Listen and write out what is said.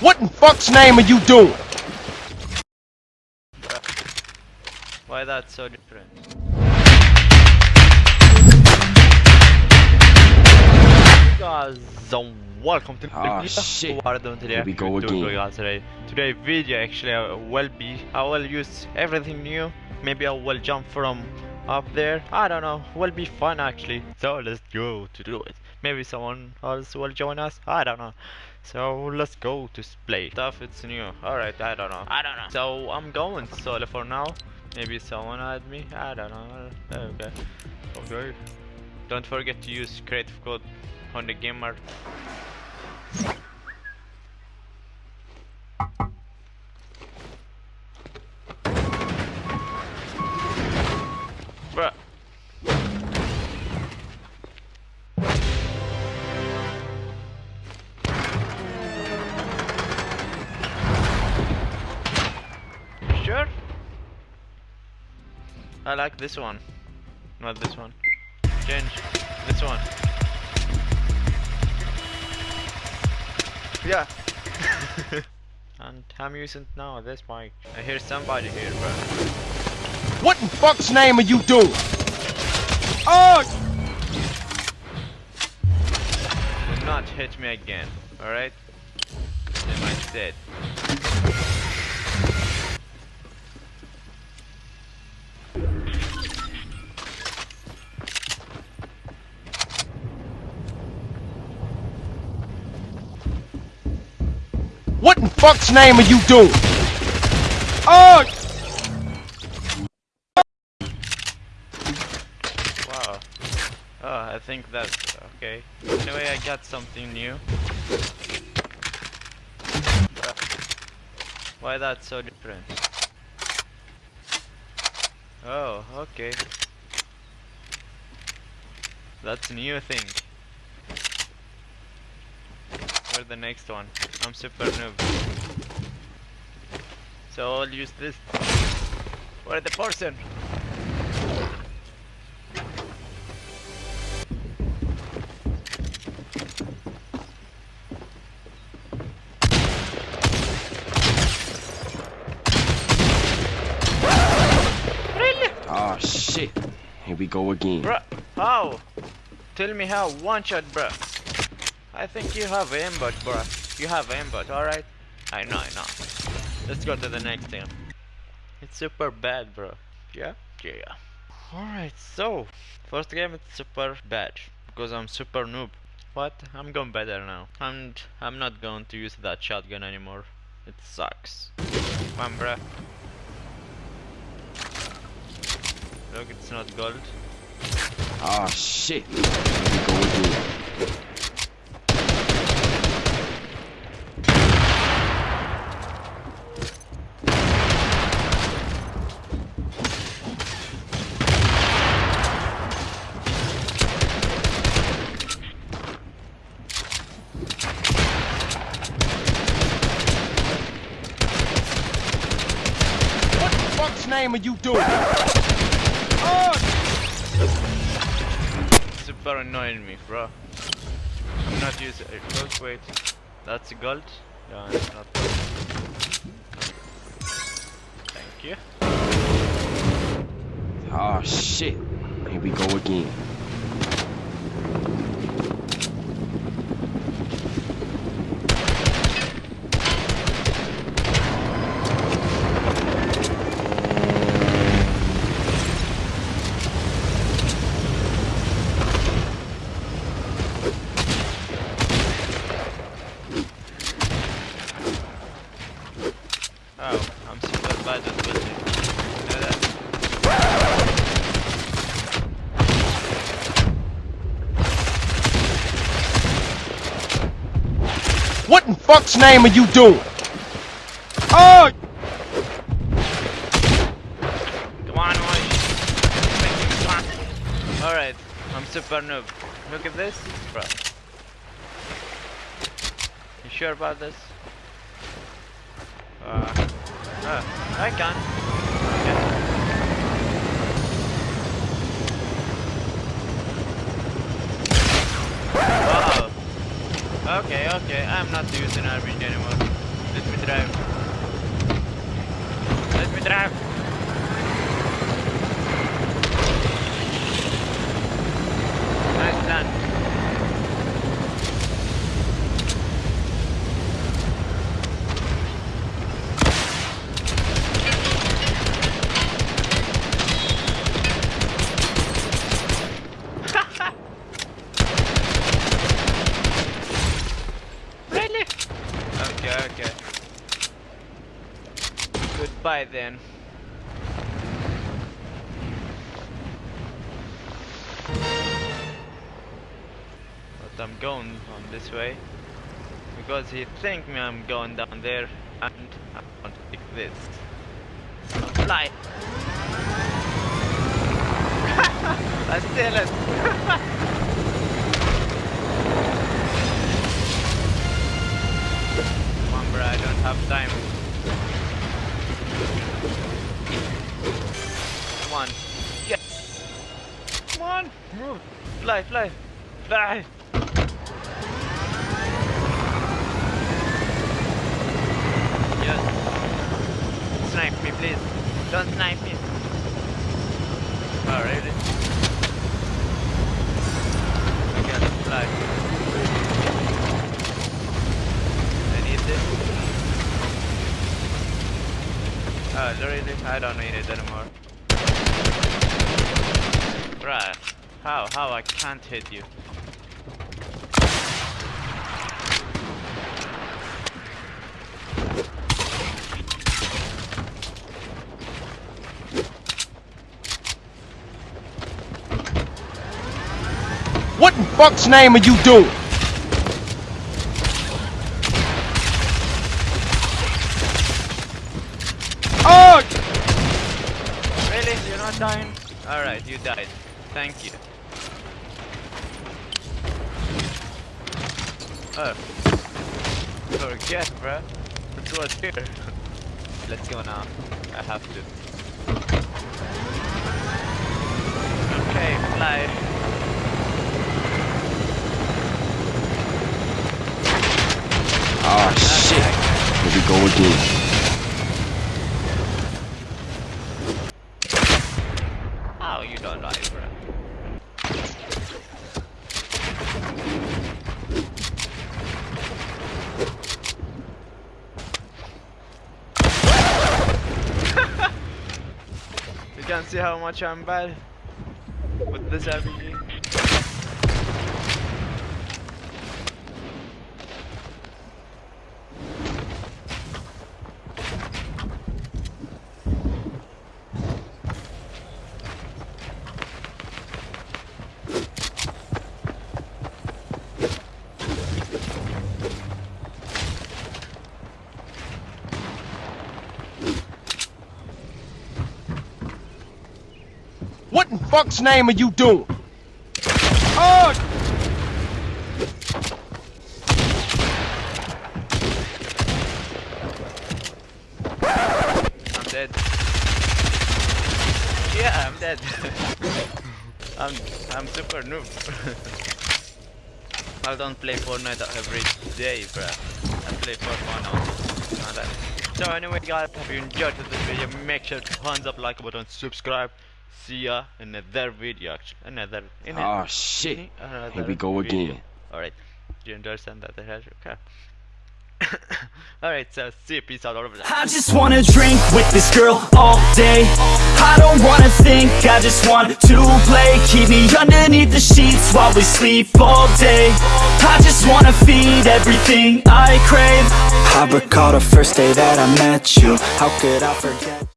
What in fuck's name are you doing? Why that's so different? Guys, um, welcome to Ah, the shit. What are doing today? Here we go again. guys today. Today video actually uh, will be I will use everything new. Maybe I will jump from up there. I don't know. Will be fun actually. So let's go to do it. Maybe someone else will join us. I don't know. So let's go to play stuff. It's new. Alright, I don't know. I don't know. So I'm going solo for now. Maybe someone add me. I don't know. Okay. Okay. Don't forget to use creative code on the gamer. Bruh. Like this one. Not this one. Change. This one. Yeah. and I'm using now this mic. I hear somebody here, bro. What in fuck's name are you doing? Oh! Do not hit me again, alright? Am I said. What in fuck's name are you doing? Oh! Wow. Oh, I think that's okay. Anyway, I got something new. Why that's so different? Oh, okay. That's a new thing. For the next one. I'm super noob. So I'll use this. Where the person? Oh shit. Here we go again. Bruh, how? Tell me how, one shot bruh. I think you have aimbot bruh. You have aimbot, alright? I know, I know. Let's go to the next thing. It's super bad bro. Yeah? Yeah. Alright, so first game it's super bad because I'm super noob. But I'm going better now. And I'm not going to use that shotgun anymore. It sucks. Come on bruh. Look, it's not gold. Oh shit. Here we go again. What in fuck's name are you doing? Oh! super annoying me, bro. I'm not using it. Look, wait. That's gold? Yeah, it's not gold. Thank you. Oh shit. Here we go again. Oh, I'm super bad at building. You know that? What in fuck's name are you doing? Oh! Come on. Alright, I'm super noob. Look at this, bro. You sure about this? Uh, uh, I can. Wow. Okay, okay, I'm not using RPG anymore. Let me drive. Let me drive. Nice done. Really? Okay, okay. Goodbye then. But I'm going on this way because he think me I'm going down there and I want to take this. Fly. I steal it. I don't have time. Come on. Yes. Come on. Move. Fly, fly. Fly. Yes. Snipe me, please. Don't snipe me. Oh, really? Okay, let's fly. I need this. Oh, really? I don't need it anymore. Right. How? How I can't hit you? What in fuck's name are you doing? Oh! Really? You're not dying? Alright, you died. Thank you. Oh. Forget, bruh. It was here. Let's go now. I have to. Okay, fly. Oh shit. Here we go again. How you don't die, bruh? you can see how much I'm bad with this RPG. What in fuck's name are you doing? Oh! I'm dead. Yeah, I'm dead. I'm I'm super noob. I don't play Fortnite every day, bruh. I play for fun only. Not that. So anyway guys, if you enjoyed this video, make sure to thumbs up, like button, subscribe. See ya in another video actually. Another in Oh ah, shit. in another Here we go video. again. Alright. Do you understand that? Okay. Alright, so see you, peace out, all over there. I just wanna drink with this girl all day I don't wanna think, I just want to play Keep me underneath the sheets while we sleep all day I just wanna feed everything I crave I recall the first day that I met you How could I forget